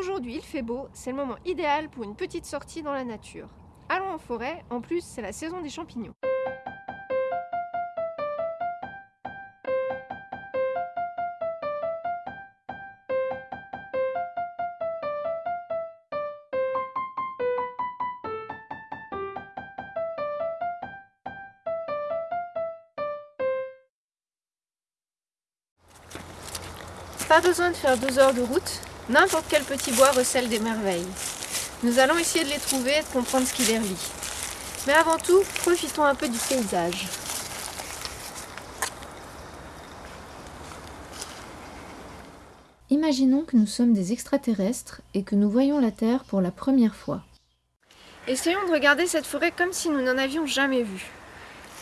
Aujourd'hui il fait beau, c'est le moment idéal pour une petite sortie dans la nature. Allons en forêt, en plus c'est la saison des champignons. Pas besoin de faire deux heures de route, n'importe quel petit bois recèle des merveilles. Nous allons essayer de les trouver et de comprendre ce qui les relie. Mais avant tout, profitons un peu du paysage. Imaginons que nous sommes des extraterrestres et que nous voyons la Terre pour la première fois. Essayons de regarder cette forêt comme si nous n'en avions jamais vu.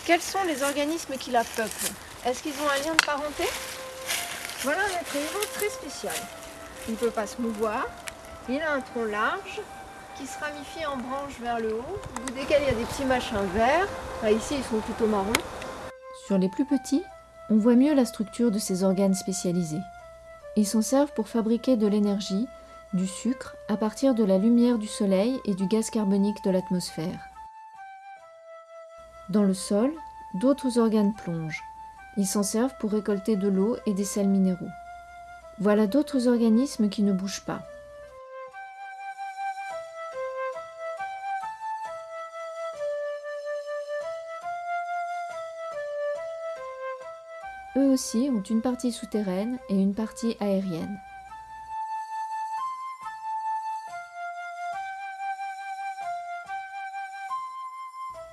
Quels sont les organismes qui la peuplent? Est-ce qu'ils ont un lien de parenté? Voilà un être vivant très spécial. Il ne peut pas se mouvoir, il a un tronc large qui se ramifie en branches vers le haut, au bout desquels il y a des petits machins verts. ici, ils sont plutôt marrons. Sur les plus petits, on voit mieux la structure de ces organes spécialisés. Ils s'en servent pour fabriquer de l'énergie, du sucre, à partir de la lumière du soleil et du gaz carbonique de l'atmosphère. Dans le sol, d'autres organes plongent. Ils s'en servent pour récolter de l'eau et des sels minéraux. Voilà d'autres organismes qui ne bougent pas. Eux aussi ont une partie souterraine et une partie aérienne.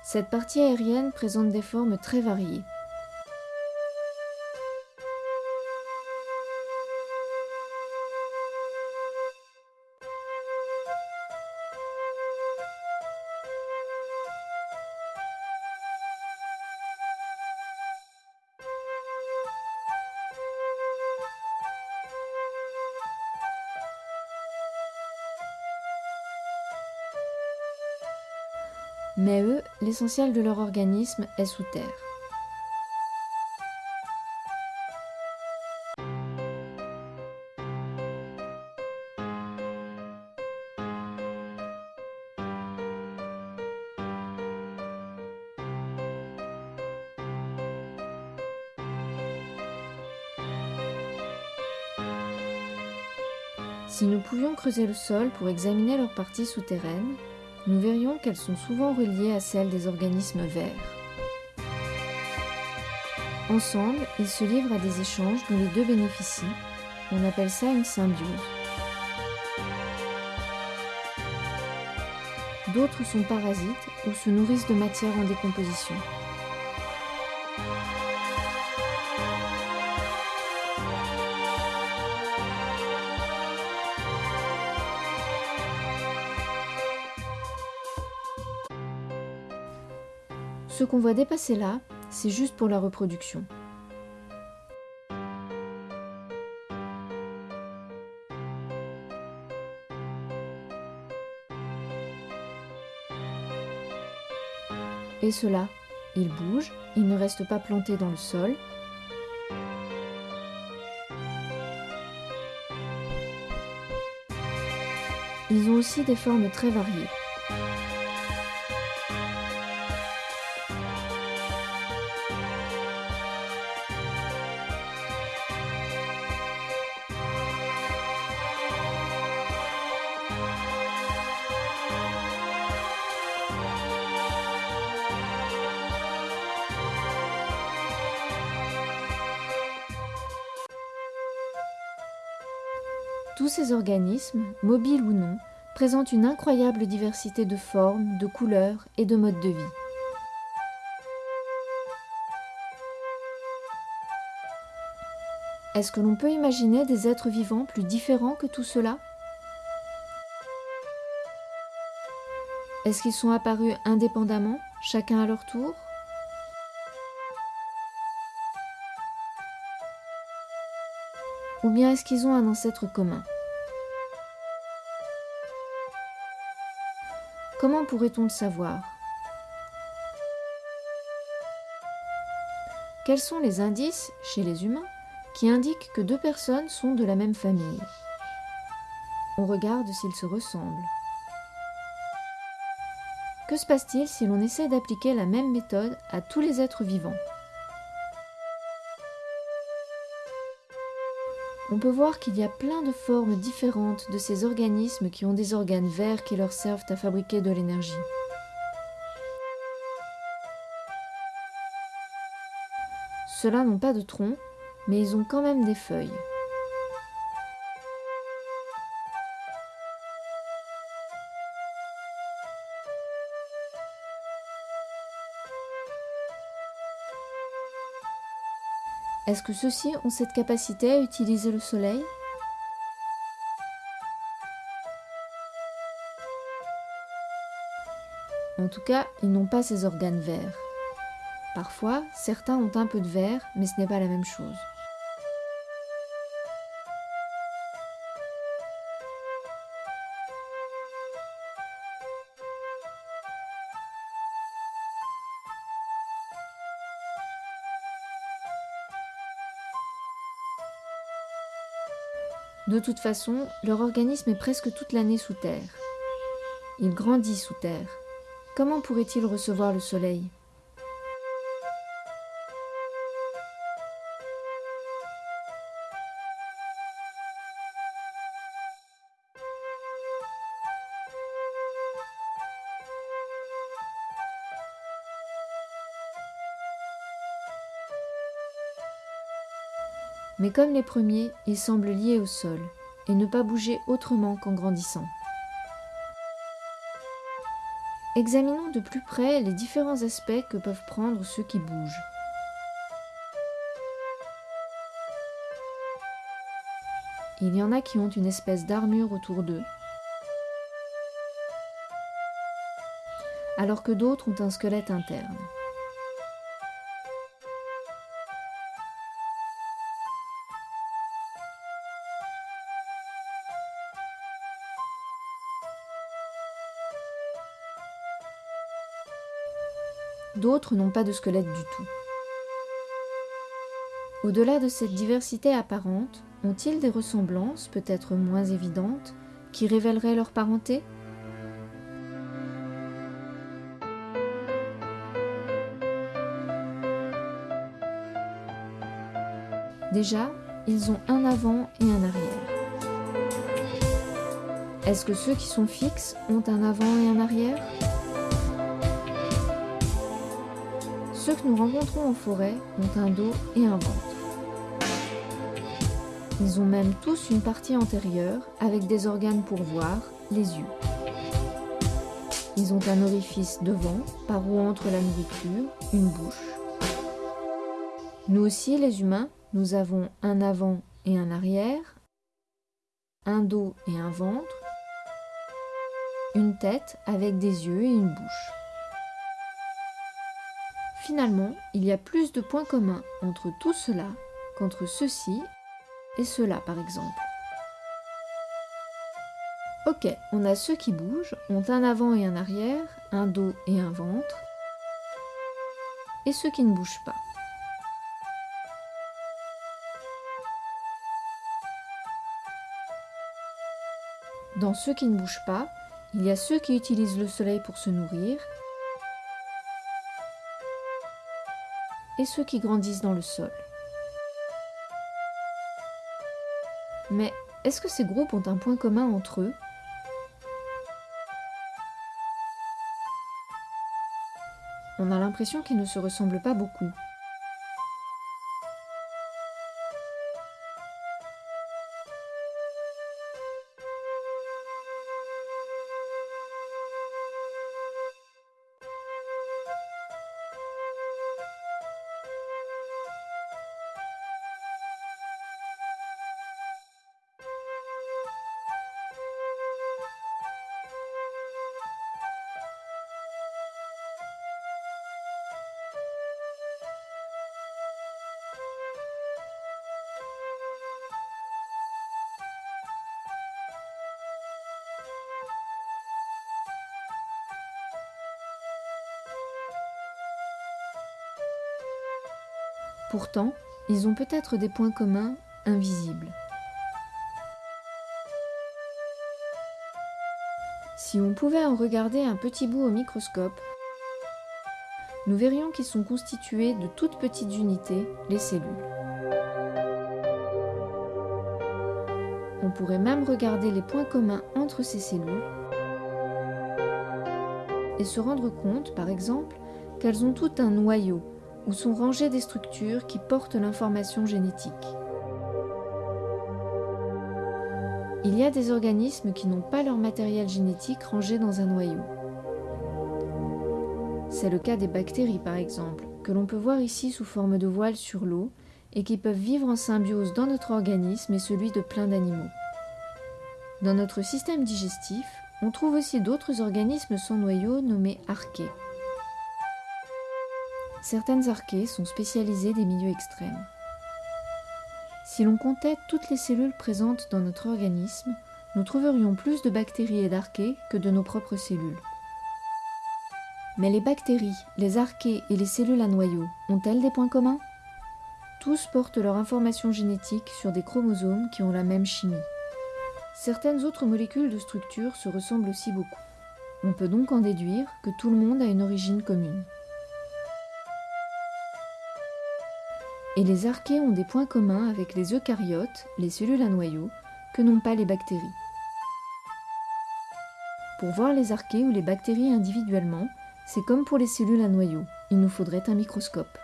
Cette partie aérienne présente des formes très variées. Mais eux, l'essentiel de leur organisme est sous terre. Si nous pouvions creuser le sol pour examiner leurs parties souterraines, nous verrions qu'elles sont souvent reliées à celles des organismes verts. Ensemble, ils se livrent à des échanges dont les deux bénéficient. On appelle ça une symbiose. D'autres sont parasites ou se nourrissent de matière en décomposition. Ce qu'on voit dépasser là, c'est juste pour la reproduction. Et cela, ils bougent, ils ne restent pas plantés dans le sol. Ils ont aussi des formes très variées. Tous ces organismes, mobiles ou non, présentent une incroyable diversité de formes, de couleurs et de modes de vie. Est-ce que l'on peut imaginer des êtres vivants plus différents que tout cela? Est-ce qu'ils sont apparus indépendamment, chacun à leur tour? Ou bien est-ce qu'ils ont un ancêtre commun? Comment pourrait-on le savoir? Quels sont les indices, chez les humains, qui indiquent que deux personnes sont de la même famille? On regarde s'ils se ressemblent. Que se passe-t-il si l'on essaie d'appliquer la même méthode à tous les êtres vivants? On peut voir qu'il y a plein de formes différentes de ces organismes qui ont des organes verts qui leur servent à fabriquer de l'énergie. Ceux-là n'ont pas de tronc, mais ils ont quand même des feuilles. Est-ce que ceux-ci ont cette capacité à utiliser le soleil? En tout cas, ils n'ont pas ces organes verts. Parfois, certains ont un peu de vert, mais ce n'est pas la même chose. De toute façon, leur organisme est presque toute l'année sous terre. Il grandit sous terre. Comment pourrait-il recevoir le soleil? Mais comme les premiers, ils semblent liés au sol et ne pas bouger autrement qu'en grandissant. Examinons de plus près les différents aspects que peuvent prendre ceux qui bougent. Il y en a qui ont une espèce d'armure autour d'eux, alors que d'autres ont un squelette interne. D'autres n'ont pas de squelette du tout. Au-delà de cette diversité apparente, ont-ils des ressemblances, peut-être moins évidentes, qui révéleraient leur parenté? Déjà, ils ont un avant et un arrière. Est-ce que ceux qui sont fixes ont un avant et un arrière? Ceux que nous rencontrons en forêt ont un dos et un ventre. Ils ont même tous une partie antérieure avec des organes pour voir, les yeux. Ils ont un orifice devant par où entre la nourriture, une bouche. Nous aussi, les humains, nous avons un avant et un arrière, un dos et un ventre, une tête avec des yeux et une bouche. Finalement, il y a plus de points communs entre tout cela qu'entre ceci et cela par exemple. Ok, on a ceux qui bougent, ont un avant et un arrière, un dos et un ventre, et ceux qui ne bougent pas. Dans ceux qui ne bougent pas, il y a ceux qui utilisent le soleil pour se nourrir et ceux qui grandissent dans le sol. Mais est-ce que ces groupes ont un point commun entre eux? On a l'impression qu'ils ne se ressemblent pas beaucoup. Pourtant, ils ont peut-être des points communs invisibles. Si on pouvait en regarder un petit bout au microscope, nous verrions qu'ils sont constitués de toutes petites unités, les cellules. On pourrait même regarder les points communs entre ces cellules et se rendre compte, par exemple, qu'elles ont tout un noyau où sont rangées des structures qui portent l'information génétique. Il y a des organismes qui n'ont pas leur matériel génétique rangé dans un noyau. C'est le cas des bactéries par exemple, que l'on peut voir ici sous forme de voile sur l'eau et qui peuvent vivre en symbiose dans notre organisme et celui de plein d'animaux. Dans notre système digestif, on trouve aussi d'autres organismes sans noyau nommés archées. Certaines archées sont spécialisées des milieux extrêmes. Si l'on comptait toutes les cellules présentes dans notre organisme, nous trouverions plus de bactéries et d'archées que de nos propres cellules. Mais les bactéries, les archées et les cellules à noyau ont-elles des points communs? Tous portent leur information génétique sur des chromosomes qui ont la même chimie. Certaines autres molécules de structure se ressemblent aussi beaucoup. On peut donc en déduire que tout le monde a une origine commune. Et les archées ont des points communs avec les eucaryotes, les cellules à noyau, que n'ont pas les bactéries. Pour voir les archées ou les bactéries individuellement, c'est comme pour les cellules à noyau, il nous faudrait un microscope.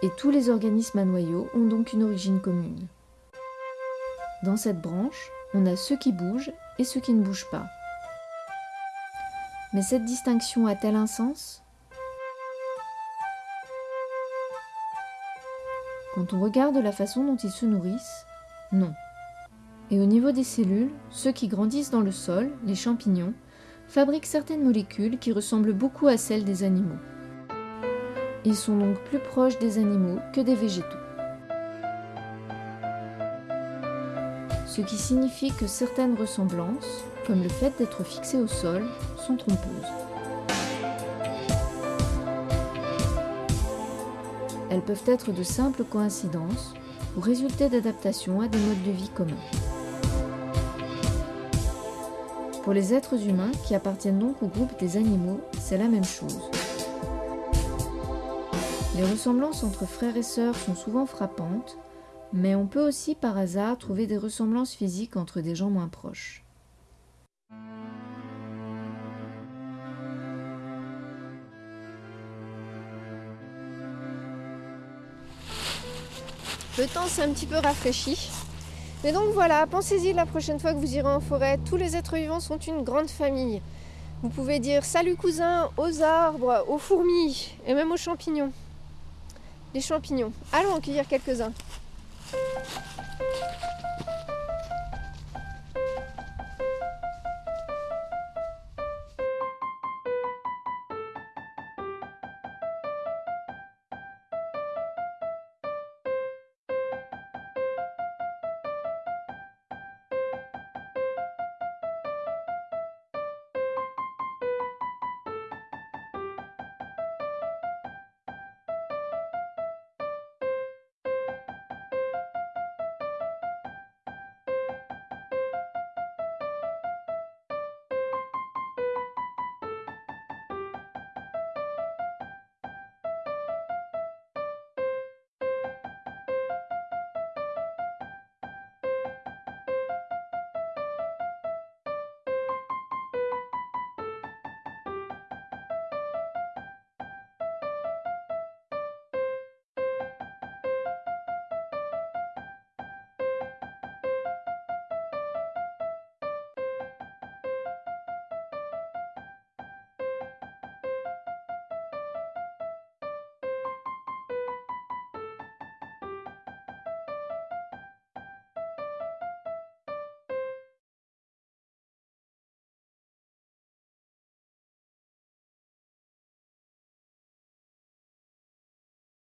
Et tous les organismes à noyau ont donc une origine commune. Dans cette branche, on a ceux qui bougent et ceux qui ne bougent pas. Mais cette distinction a-t-elle un sens? Quand on regarde la façon dont ils se nourrissent, non. Et au niveau des cellules, ceux qui grandissent dans le sol, les champignons, fabriquent certaines molécules qui ressemblent beaucoup à celles des animaux. Ils sont donc plus proches des animaux que des végétaux. Ce qui signifie que certaines ressemblances, comme le fait d'être fixés au sol, sont trompeuses. Elles peuvent être de simples coïncidences ou résulter d'adaptations à des modes de vie communs. Pour les êtres humains qui appartiennent donc au groupe des animaux, c'est la même chose. Les ressemblances entre frères et sœurs sont souvent frappantes, mais on peut aussi par hasard trouver des ressemblances physiques entre des gens moins proches. Le temps s'est un petit peu rafraîchi. Mais donc voilà, pensez-y la prochaine fois que vous irez en forêt. Tous les êtres vivants sont une grande famille. Vous pouvez dire salut cousin aux arbres, aux fourmis et même aux champignons. Les champignons. Allons en cueillir quelques-uns.